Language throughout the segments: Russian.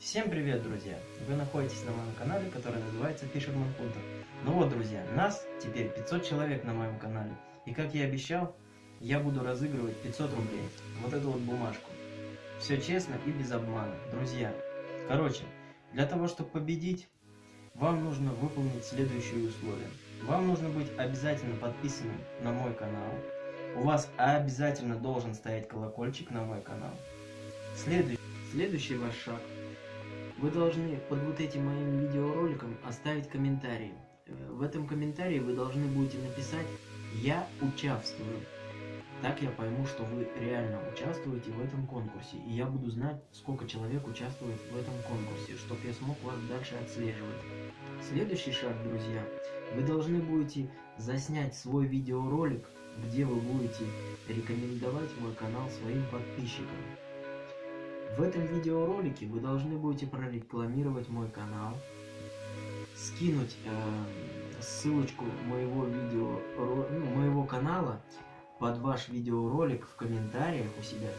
Всем привет, друзья! Вы находитесь на моем канале, который называется Fisherman Hunter. Ну вот, друзья, нас теперь 500 человек на моем канале. И как я обещал, я буду разыгрывать 500 рублей. Вот эту вот бумажку. Все честно и без обмана. Друзья, короче, для того, чтобы победить, вам нужно выполнить следующие условия. Вам нужно быть обязательно подписанным на мой канал. У вас обязательно должен стоять колокольчик на мой канал. Следующий, следующий ваш шаг – вы должны под вот этим моим видеороликом оставить комментарий. Э, в этом комментарии вы должны будете написать «Я участвую». Так я пойму, что вы реально участвуете в этом конкурсе, и я буду знать, сколько человек участвует в этом конкурсе, чтобы я смог вас дальше отслеживать. Следующий шаг, друзья, вы должны будете заснять свой видеоролик, где вы будете рекомендовать мой канал своим подписчикам. В этом видеоролике вы должны будете прорекламировать мой канал, скинуть э, ссылочку моего видео, ну, моего канала под ваш видеоролик в комментариях у себя,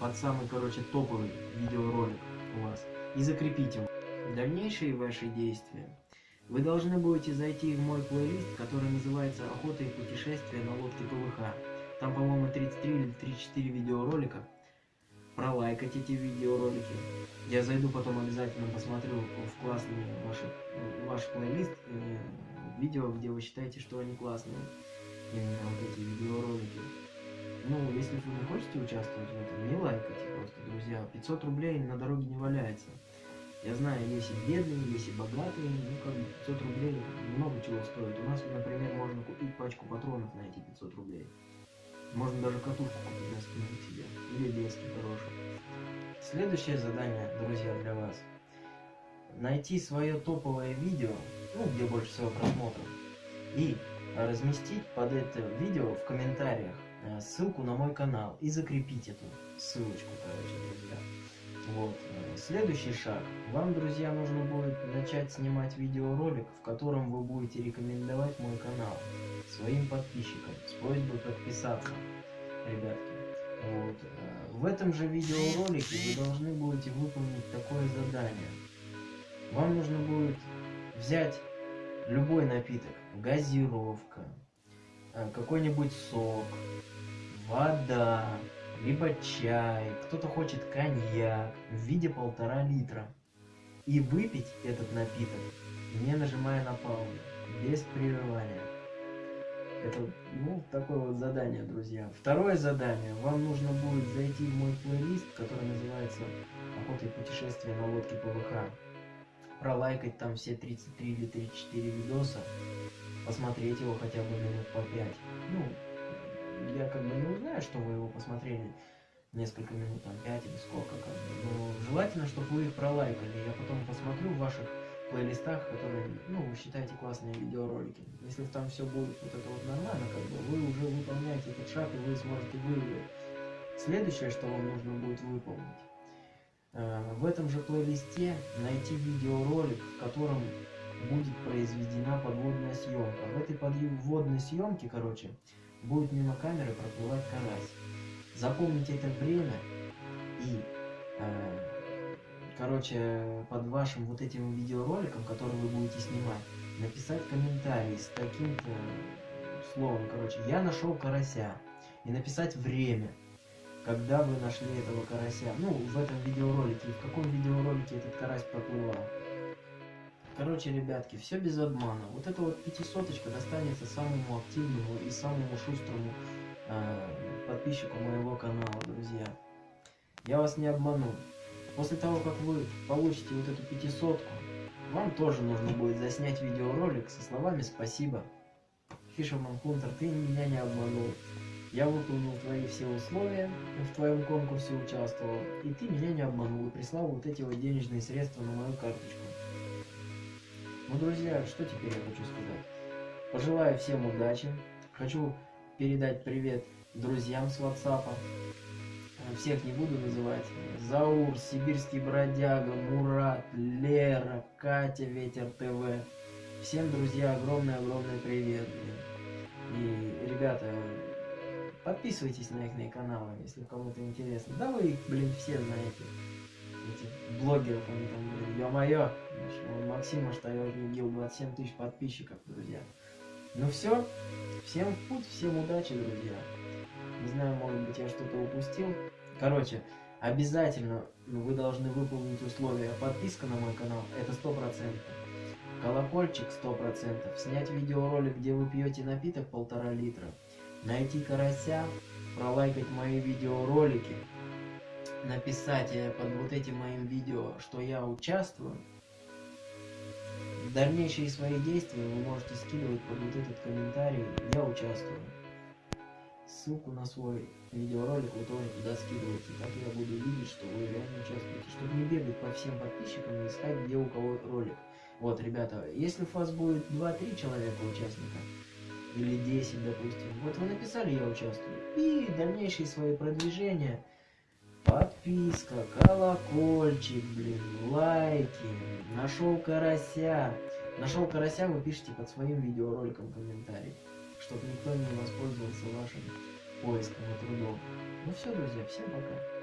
под самый, короче, топовый видеоролик у вас, и закрепить его. Дальнейшие ваши действия. Вы должны будете зайти в мой плейлист, который называется «Охота и путешествия на лодке ПВХ». Там, по-моему, 33 или 34 видеоролика пролайкать эти видеоролики. Я зайду потом обязательно посмотрю в классный ваш, ваш плейлист э, видео, где вы считаете, что они классные. Именно вот эти видеоролики. Ну, если вы не хотите участвовать в этом, не лайкайте просто, друзья. 500 рублей на дороге не валяется. Я знаю, есть и бедные, есть и богатые, ну как бы 500 рублей много чего стоит. У нас, например, можно купить пачку патронов на эти 500 рублей. Можно даже катушку купить на спину себе. Или лески хорошие. Следующее задание, друзья, для вас. Найти свое топовое видео, ну, где больше всего просмотров, и разместить под это видео в комментариях э, ссылку на мой канал и закрепить эту ссылочку, короче, друзья. Вот. Э, следующий шаг. Вам, друзья, нужно будет начать снимать видеоролик, в котором вы будете рекомендовать мой канал своим подписчикам с просьбой подписаться, ребятки. Вот. Э, в этом же видеоролике вы должны будете выполнить такое задание. Вам нужно будет взять любой напиток, газировка, э, какой-нибудь сок, вода, либо чай, кто-то хочет коньяк в виде полтора литра. И выпить этот напиток, не нажимая на паузу, без прерывания. Это, ну, такое вот задание, друзья. Второе задание. Вам нужно будет зайти в мой плейлист, который называется «Охота и путешествие на лодке ПВХ». Пролайкать там все 33 или 34 видоса. Посмотреть его хотя бы минут по 5. Ну, я как бы не узнаю, что вы его посмотрели несколько минут, там 5 или сколько, как бы. Но желательно, чтобы вы их пролайкали. Я потом посмотрю в ваших плейлистах, которые, ну, вы считаете классные видеоролики. Если там все будет вот это вот нормально, как бы, вы уже выполняете этот шаг, и вы сможете выиграть. Следующее, что вам нужно будет выполнить, э, в этом же плейлисте найти видеоролик, в котором будет произведена подводная съемка. В этой подводной съемке, короче, будет мимо камеры проплывать карась. Запомните это время и, э, короче, под вашим вот этим видеороликом, который вы будете снимать, написать комментарий с таким-то словом, короче, я нашел карася. И написать время, когда вы нашли этого карася. Ну, в этом видеоролике, в каком видеоролике этот карась проплывал. Короче, ребятки, все без обмана. Вот эта вот пятисоточка достанется самому активному и самому шустрому э, подписчику моего канала, друзья. Я вас не обману. После того, как вы получите вот эту пятисотку, вам тоже нужно будет заснять видеоролик со словами «Спасибо». Fisherman Hunter, ты меня не обманул. Я выполнил твои все условия, в твоем конкурсе участвовал, и ты меня не обманул и прислал вот эти вот денежные средства на мою карточку. Ну, друзья, что теперь я хочу сказать? Пожелаю всем удачи. Хочу передать привет друзьям с WhatsApp. Всех не буду называть. Заур, Сибирский бродяга, Мурат, Лера, Катя, Ветер ТВ. Всем, друзья, огромный-огромный привет. И, ребята, подписывайтесь на их каналы, если кому-то интересно. Да вы их, блин, все знаете. Этих блогеров, они там, ё-моё, Максима Штаёжник 27 тысяч подписчиков, друзья. Ну все, всем в путь, всем удачи, друзья. Не знаю, может быть, я что-то упустил. Короче, обязательно вы должны выполнить условия. Подписка на мой канал, это сто процентов. Колокольчик сто процентов. Снять видеоролик, где вы пьете напиток полтора литра. Найти карася, пролайкать мои видеоролики, написать э, под вот этим моим видео, что я участвую. Дальнейшие свои действия вы можете скидывать под вот этот комментарий «Я участвую». Ссылку на свой видеоролик вы тоже туда скидываете. Так я буду видеть, что вы реально участвуете. Чтобы не бегать по всем подписчикам и искать, где у кого ролик. Вот, ребята, если у вас будет 2-3 человека участника, или 10, допустим, вот вы написали «Я участвую», и дальнейшие свои продвижения, подписка, колокольчик, блин, лайки, нашел карася. Нашел карася, вы пишите под своим видеороликом комментарий, чтобы никто не воспользовался вашим поиском и трудом. Ну все, друзья, всем пока.